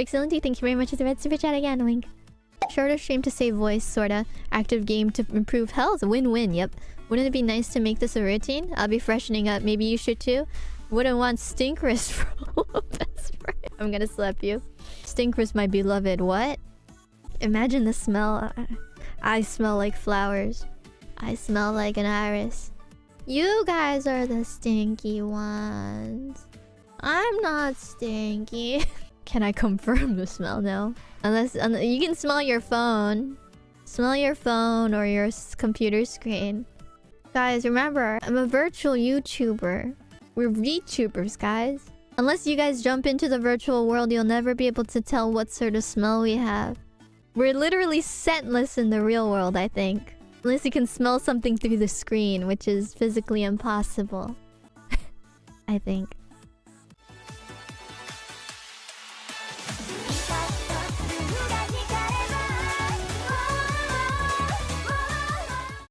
Excellenty, thank you very much for the red super chat again, wink. Shorter stream to save voice, sorta. Active game to improve health. Win-win, yep. Wouldn't it be nice to make this a routine? I'll be freshening up. Maybe you should too? Wouldn't want Stinkris for best friend. I'm gonna slap you. Stinkris, my beloved. What? Imagine the smell. Uh, I smell like flowers. I smell like an iris. You guys are the stinky ones. I'm not stinky. can I confirm the smell? No. Unless, unless you can smell your phone. Smell your phone or your computer screen. Guys, remember, I'm a virtual YouTuber. We're VTubers, guys. Unless you guys jump into the virtual world, you'll never be able to tell what sort of smell we have. We're literally scentless in the real world, I think. Unless you can smell something through the screen, which is physically impossible. I think.